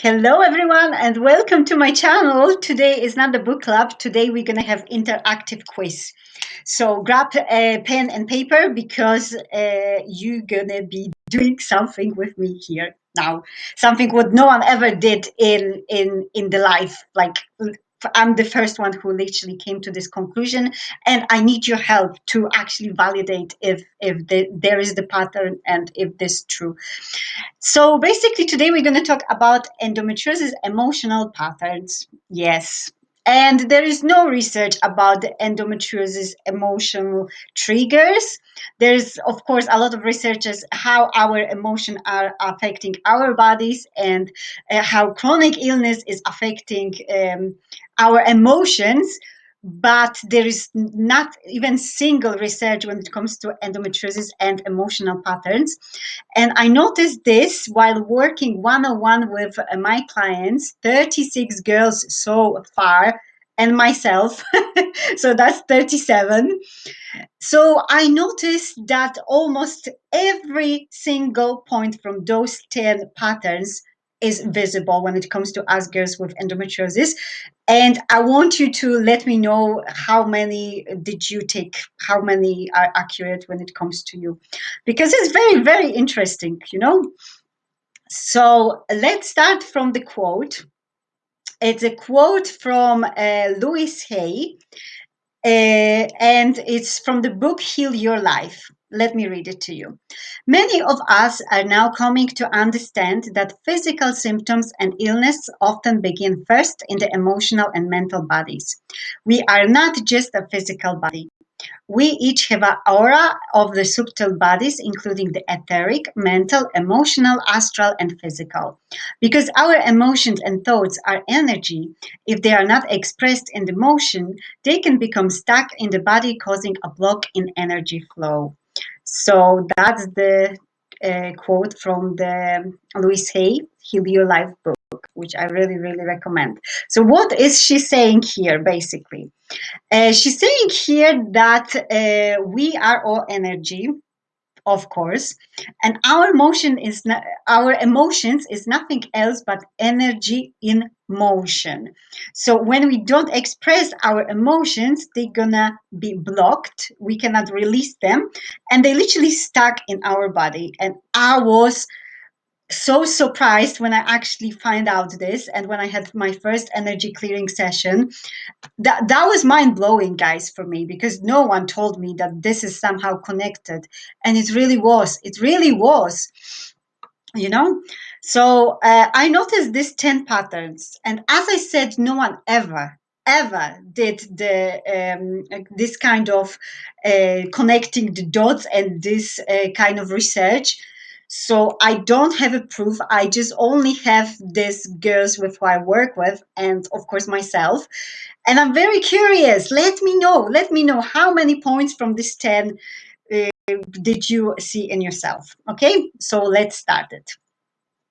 Hello everyone and welcome to my channel. Today is not the book club. Today we're going to have interactive quiz. So grab a pen and paper because uh, you're going to be doing something with me here now. Something what no one ever did in in in the life like I'm the first one who literally came to this conclusion, and I need your help to actually validate if if the, there is the pattern and if this is true. So basically, today we're going to talk about endometriosis emotional patterns. Yes, and there is no research about the endometriosis emotional triggers. There's, of course, a lot of researches how our emotions are affecting our bodies and uh, how chronic illness is affecting um, our emotions but there is not even single research when it comes to endometriosis and emotional patterns. And I noticed this while working one-on-one with uh, my clients, 36 girls so far, and myself, so that's 37. So I noticed that almost every single point from those 10 patterns is visible when it comes to us girls with endometriosis. And I want you to let me know how many did you take, how many are accurate when it comes to you, because it's very, very interesting, you know. So let's start from the quote. It's a quote from uh, Louise Hay, uh, and it's from the book Heal Your Life. Let me read it to you. Many of us are now coming to understand that physical symptoms and illness often begin first in the emotional and mental bodies. We are not just a physical body. We each have an aura of the subtle bodies, including the etheric, mental, emotional, astral, and physical. Because our emotions and thoughts are energy, if they are not expressed in the motion, they can become stuck in the body, causing a block in energy flow. So that's the uh, quote from the Louise Hay, Heal Your Life book, which I really, really recommend. So what is she saying here, basically? Uh, she's saying here that uh, we are all energy, of course, and our motion is not, our emotions is nothing else but energy in motion. So when we don't express our emotions, they're gonna be blocked. We cannot release them, and they literally stuck in our body. And I was so surprised when I actually find out this and when I had my first energy clearing session. That that was mind blowing, guys, for me because no one told me that this is somehow connected, and it really was. It really was, you know. So uh, I noticed these ten patterns, and as I said, no one ever ever did the um, this kind of uh, connecting the dots and this uh, kind of research so I don't have a proof. I just only have these girls with who I work with, and of course myself. And I'm very curious. Let me know. Let me know how many points from this 10 uh, did you see in yourself. Okay, so let's start it.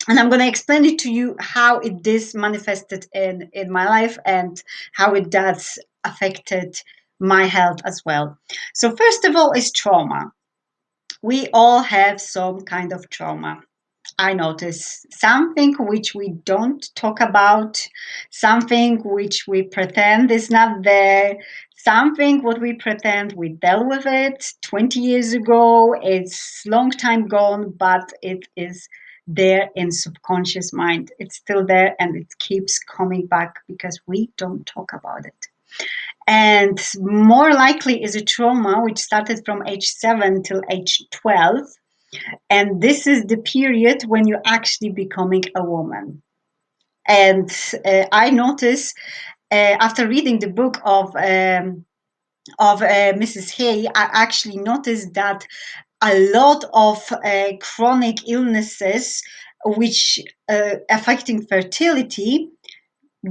And I'm going to explain it to you how it is manifested in, in my life and how it does affected my health as well. So first of all is trauma we all have some kind of trauma. I notice something which we don't talk about, something which we pretend is not there, something what we pretend we dealt with it 20 years ago, it's long time gone, but it is there in subconscious mind. It's still there and it keeps coming back because we don't talk about it and more likely is a trauma which started from age 7 till age 12 and this is the period when you're actually becoming a woman. And uh, i notice uh, after reading the book of um, of uh, mrs hay i actually noticed that a lot of uh, chronic illnesses which uh, affecting fertility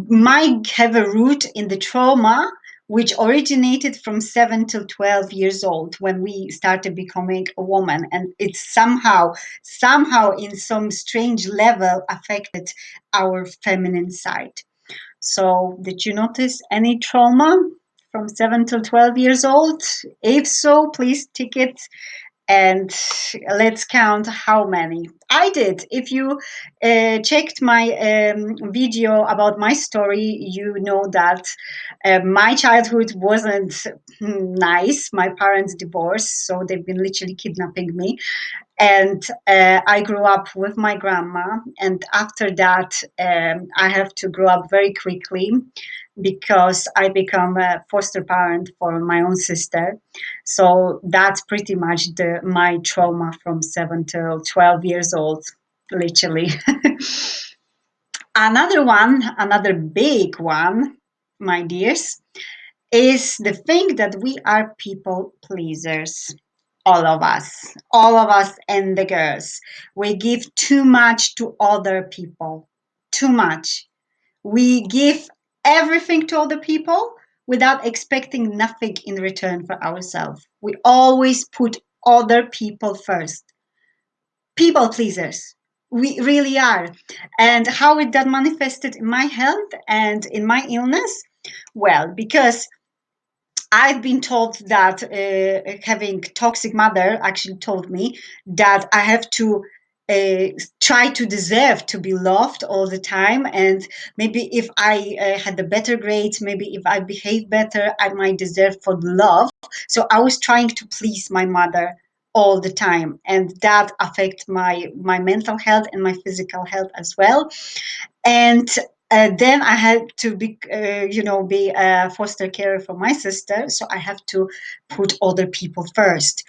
might have a root in the trauma which originated from 7 to 12 years old when we started becoming a woman. And it somehow somehow in some strange level affected our feminine side. So did you notice any trauma from 7 to 12 years old? If so please tick it and let's count how many. I did. If you uh, checked my um, video about my story you know that uh, my childhood wasn't nice. My parents divorced so they've been literally kidnapping me and uh, i grew up with my grandma and after that um, i have to grow up very quickly because I become a foster parent for my own sister. So that's pretty much the my trauma from seven till twelve years old, literally. another one, another big one, my dears, is the thing that we are people pleasers. All of us, all of us and the girls. We give too much to other people. Too much. We give everything to other people without expecting nothing in return for ourselves. We always put other people first. People pleasers. We really are. And how it that manifested in my health and in my illness? Well, because I've been told that uh, having toxic mother actually told me that I have to uh, try to deserve to be loved all the time. And maybe if i uh, had the better grades maybe if i behave better i might deserve for love. So i was trying to please my mother all the time. And that affect my my mental health and my physical health as well. And uh, then I had to be, uh, you know, be a foster carer for my sister. So I have to put other people first.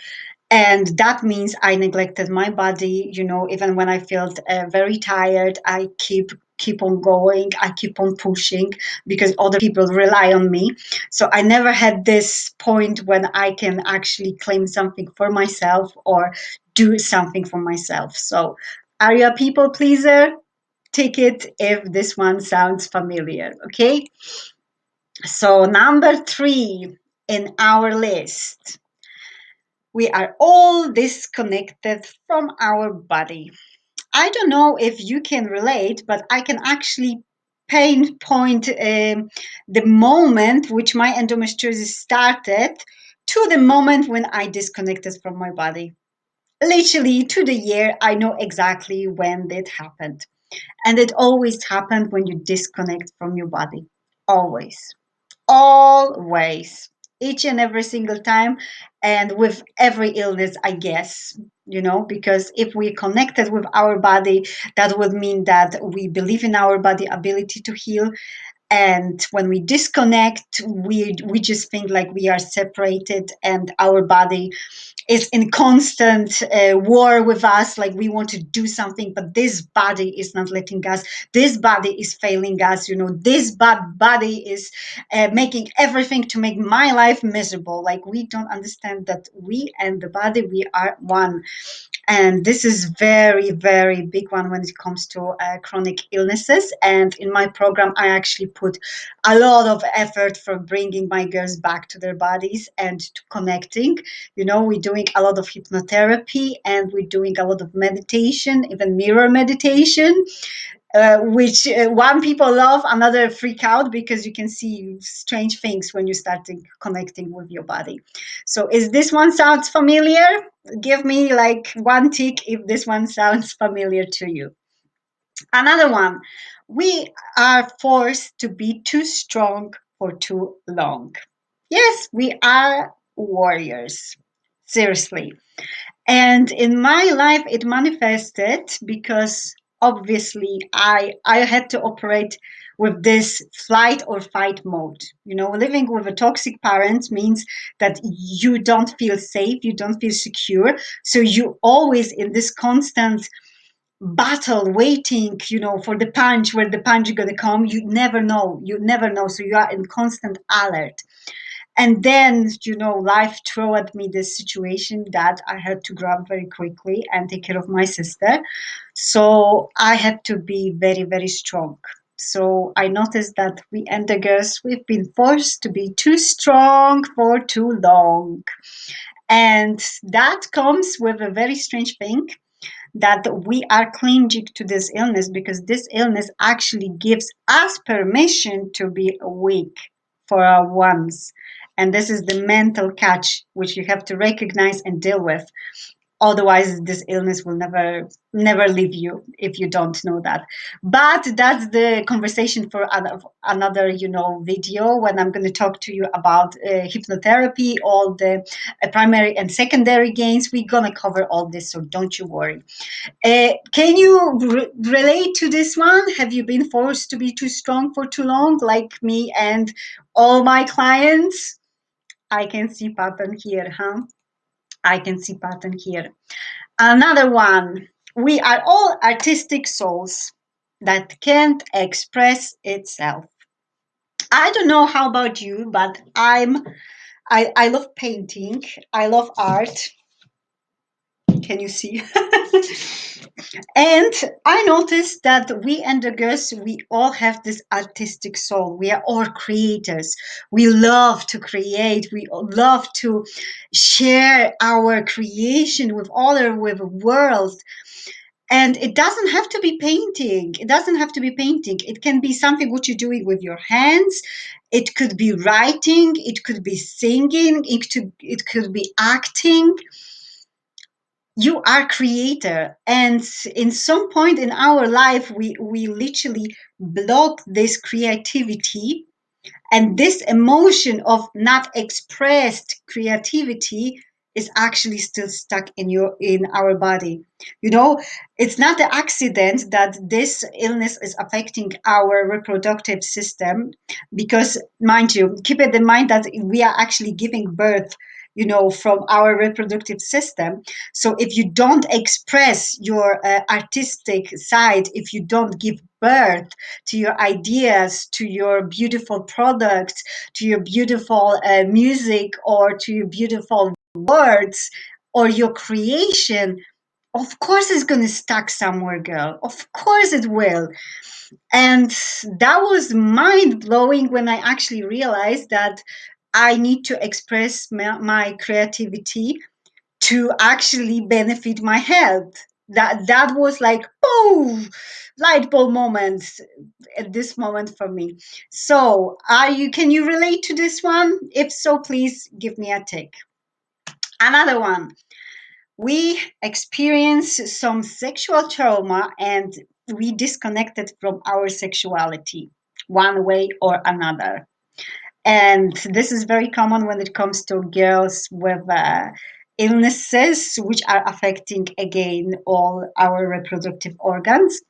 And that means i neglected my body you know even when i felt uh, very tired i keep keep on going i keep on pushing because other people rely on me. So i never had this point when i can actually claim something for myself or do something for myself. So are you a people pleaser take it if this one sounds familiar okay so number three in our list we are all disconnected from our body. I don't know if you can relate, but I can actually pinpoint um, the moment which my endometriosis started to the moment when I disconnected from my body. Literally to the year, I know exactly when that happened. And it always happened when you disconnect from your body. Always. Always each and every single time and with every illness i guess you know because if we connected with our body that would mean that we believe in our body ability to heal and when we disconnect we we just think like we are separated and our body is in constant uh, war with us like we want to do something but this body is not letting us. This body is failing us you know. This bad body is uh, making everything to make my life miserable. Like we don't understand that we and the body we are one and this is very very big one when it comes to uh, chronic illnesses. And in my program i actually put a lot of effort for bringing my girls back to their bodies and to connecting. You know we're doing a lot of hypnotherapy and we're doing a lot of meditation even mirror meditation uh, which uh, one people love, another freak out because you can see strange things when you start connecting with your body. So, is this one sounds familiar? Give me like one tick if this one sounds familiar to you. Another one, we are forced to be too strong for too long. Yes, we are warriors. Seriously. And in my life, it manifested because obviously I I had to operate with this flight or fight mode. You know, living with a toxic parent means that you don't feel safe, you don't feel secure. So you always in this constant battle waiting you know for the punch where the punch is going to come you never know you never know so you are in constant alert and then you know life threw at me this situation that i had to grab very quickly and take care of my sister. So i had to be very very strong. So i noticed that we and the girls we've been forced to be too strong for too long. And that comes with a very strange thing that we are clinging to this illness because this illness actually gives us permission to be weak for our once and this is the mental catch which you have to recognize and deal with. Otherwise this illness will never never leave you if you don't know that. But that's the conversation for another you know video when i'm going to talk to you about uh, hypnotherapy all the uh, primary and secondary gains. We're going to cover all this so don't you worry. Uh, can you re relate to this one? Have you been forced to be too strong for too long like me and all my clients i can see pattern here huh I can see pattern here. Another one, we are all artistic souls that can't express itself. I don't know how about you, but I'm I, I love painting. I love art. Mm. Can you see? and I noticed that we and the girls, we all have this artistic soul. We are all creators. We love to create. We love to share our creation with other, with the world. And it doesn't have to be painting. It doesn't have to be painting. It can be something what you're doing with your hands. It could be writing. It could be singing. It could, it could be acting you are creator. And in some point in our life we we literally block this creativity. And this emotion of not expressed creativity is actually still stuck in your in our body. You know it's not an accident that this illness is affecting our reproductive system because mind you keep it in mind that we are actually giving birth you know, from our reproductive system. So if you don't express your uh, artistic side, if you don't give birth to your ideas, to your beautiful products, to your beautiful uh, music, or to your beautiful words, or your creation, of course it's going to stuck somewhere, girl. Of course it will. And that was mind blowing when I actually realized that I need to express my, my creativity to actually benefit my health. That that was like oh, light bulb moment at this moment for me. So, are you? Can you relate to this one? If so, please give me a tick. Another one. We experience some sexual trauma and we disconnected from our sexuality one way or another. And this is very common when it comes to girls with uh, illnesses which are affecting again all our reproductive organs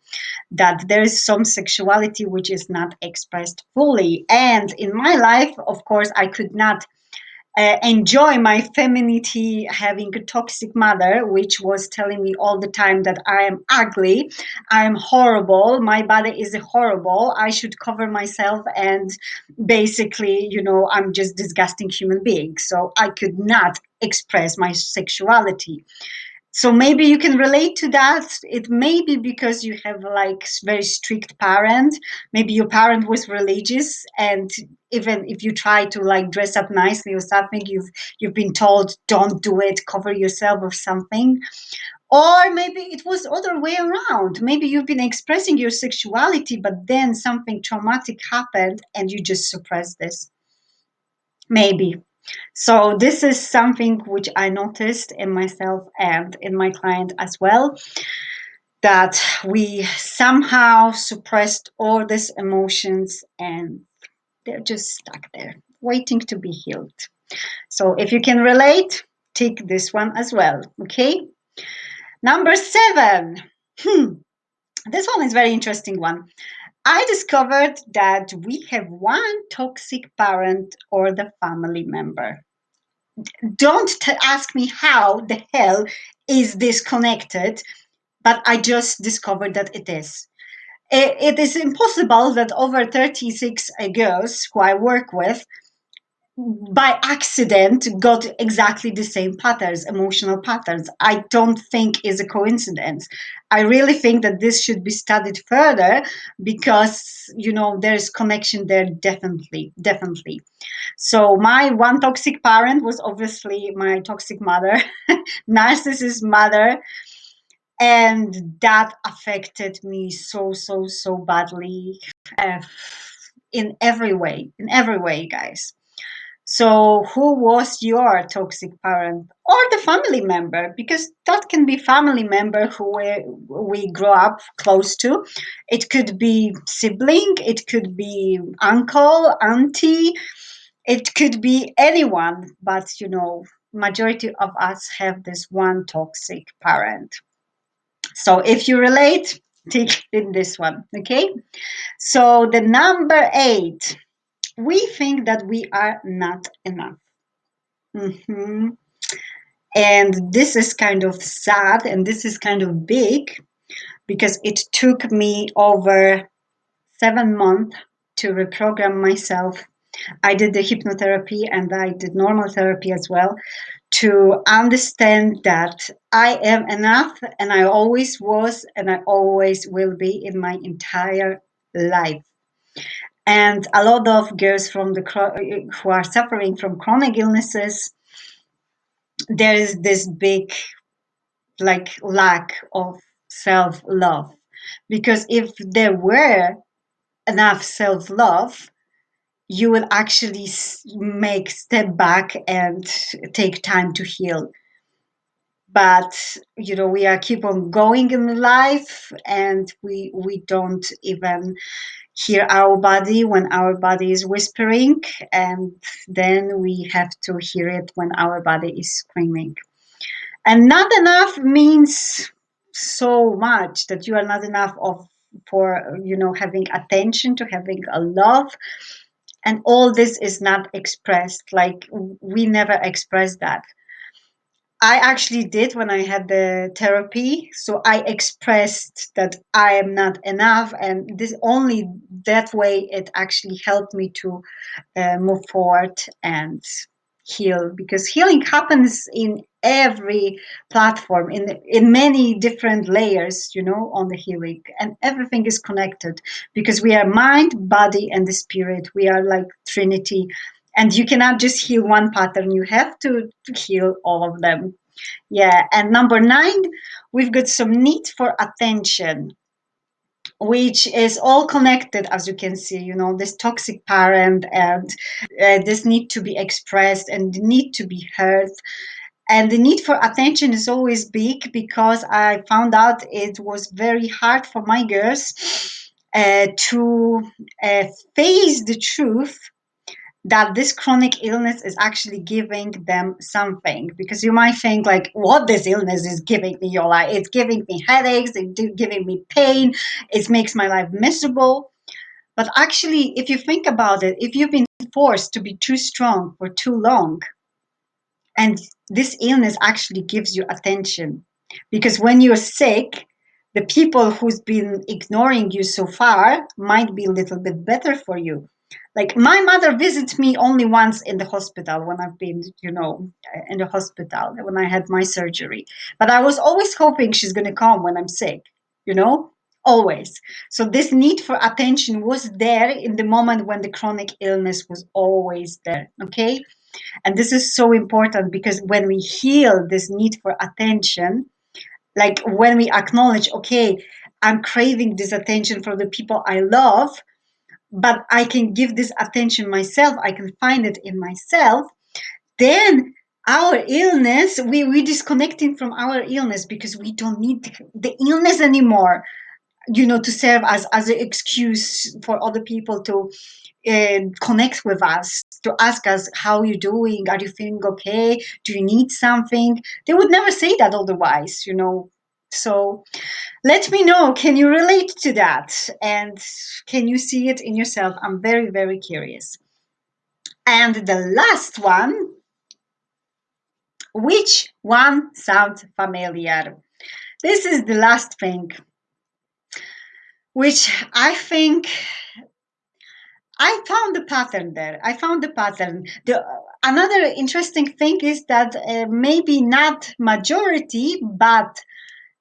that there is some sexuality which is not expressed fully. And in my life of course i could not uh, enjoy my femininity having a toxic mother which was telling me all the time that i am ugly i am horrible my body is horrible i should cover myself and basically you know i'm just disgusting human being so i could not express my sexuality so maybe you can relate to that. It may be because you have like very strict parent. Maybe your parent was religious and even if you try to like dress up nicely or something you've you've been told don't do it. Cover yourself or something. Or maybe it was other way around. Maybe you've been expressing your sexuality but then something traumatic happened and you just suppressed this. Maybe so this is something which I noticed in myself and in my client as well, that we somehow suppressed all these emotions and they're just stuck there, waiting to be healed. So if you can relate, take this one as well, okay? Number seven. Hmm. This one is very interesting one. I discovered that we have one toxic parent or the family member. Don't ask me how the hell is this connected, but I just discovered that it is. it, it is impossible that over 36 uh, girls who I work with by accident got exactly the same patterns emotional patterns. I don't think is a coincidence. I really think that this should be studied further because you know there's connection there definitely definitely. So my one toxic parent was obviously my toxic mother narcissist mother and that affected me so so so badly uh, in every way in every way guys So, who was your toxic parent or the family member? Because that can be family member who we, we grow up close to. It could be sibling, it could be uncle, auntie, it could be anyone. But you know, majority of us have this one toxic parent. So, if you relate, take in this one. Okay. So the number eight we think that we are not enough. Mm-hmm. And this is kind of sad and this is kind of big because it took me over seven months to reprogram myself. I did the hypnotherapy and I did normal therapy as well to understand that I am enough and I always was and I always will be in my entire life and a lot of girls from the who are suffering from chronic illnesses there is this big like lack of self-love. Because if there were enough self-love you will actually make step back and take time to heal. But you know we are keep on going in life and we we don't even hear our body when our body is whispering, and then we have to hear it when our body is screaming. And not enough means so much that you are not enough of for you know having attention to having a love and all this is not expressed like we never express that I actually did when I had the therapy. So I expressed that I am not enough, and this only that way it actually helped me to uh, move forward and heal. Because healing happens in every platform, in in many different layers, you know, on the healing, and everything is connected. Because we are mind, body, and the spirit. We are like Trinity and you cannot just heal one pattern you have to, heal all of them. Yeah and number nine we've got some need for attention which is all connected as you can see you know this toxic parent and uh, this need to be expressed and the need to be heard. And the need for attention is always big because i found out it was very hard for my girls uh, to uh, face the truth that this chronic illness is actually giving them something. Because you might think like what this illness is giving me your life? It's giving me headaches it's giving me pain it makes my life miserable. But actually if you think about it if you've been forced to be too strong for too long and this illness actually gives you attention. Because when you're sick the people who's been ignoring you so far might be a little bit better for you like my mother visits me only once in the hospital when I've been, you know, uh, in the hospital when I had my surgery. But I was always hoping she's going to come when I'm sick, you know, always. So this need for attention was there in the moment when the chronic illness was always there. Okay. And this is so important because when we heal this need for attention, like when we acknowledge, okay, I'm craving this attention from the people I love but I can give this attention myself, I can find it in myself, then our illness, we, we're disconnecting from our illness because we don't need the illness anymore, you know, to serve as, as an excuse for other people to uh, connect with us, to ask us, how you doing? Are you feeling okay? Do you need something? They would never say that otherwise, you know. So let me know, can you relate to that? And can you see it in yourself? I'm very, very curious. And the last one, which one sounds familiar? This is the last thing, which I think I found the pattern there. I found the pattern. The another interesting thing is that uh, maybe not majority, but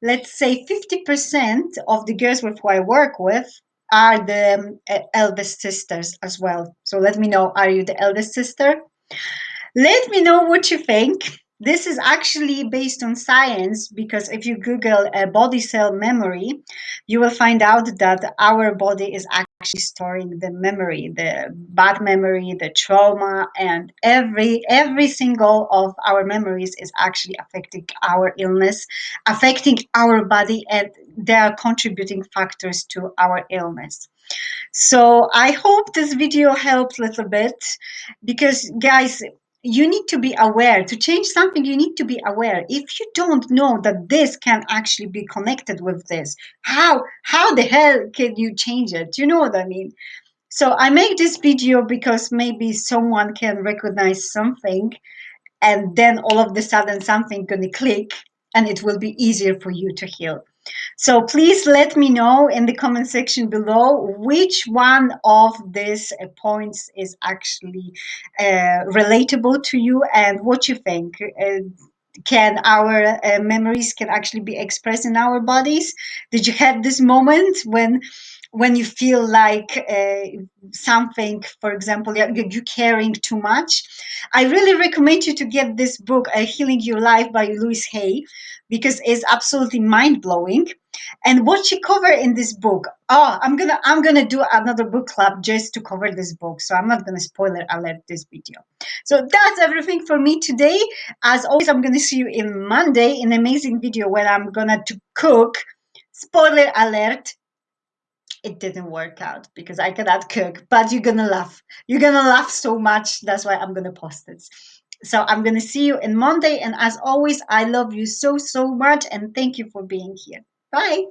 let's say 50% of the girls with who I work with are the um, eldest sisters as well. So let me know, are you the eldest sister? Let me know what you think. This is actually based on science because if you Google a body cell memory, you will find out that our body is actually storing the memory, the bad memory, the trauma, and every every single of our memories is actually affecting our illness, affecting our body, and they are contributing factors to our illness. So I hope this video helped a little bit because guys, you need to be aware. To change something you need to be aware. If you don't know that this can actually be connected with this how how the hell can you change it? You know what i mean? So i make this video because maybe someone can recognize something and then all of the sudden something gonna click and it will be easier for you to heal so please let me know in the comment section below which one of these uh, points is actually uh, relatable to you and what you think. Uh, can our uh, memories can actually be expressed in our bodies? Did you have this moment when when you feel like uh, something, for example, you're, you're, carrying too much, I really recommend you to get this book, uh, Healing Your Life by Louise Hay, because it's absolutely mind blowing. And what she covered in this book, oh, I'm gonna I'm gonna do another book club just to cover this book, so I'm not gonna spoiler alert this video. So that's everything for me today. As always, I'm gonna see you in Monday in an amazing video where I'm gonna to cook. Spoiler alert, it didn't work out because I cannot cook, but you're gonna laugh. You're gonna laugh so much. That's why I'm gonna post it. So I'm gonna see you in Monday. And as always, I love you so, so much. And thank you for being here. Bye.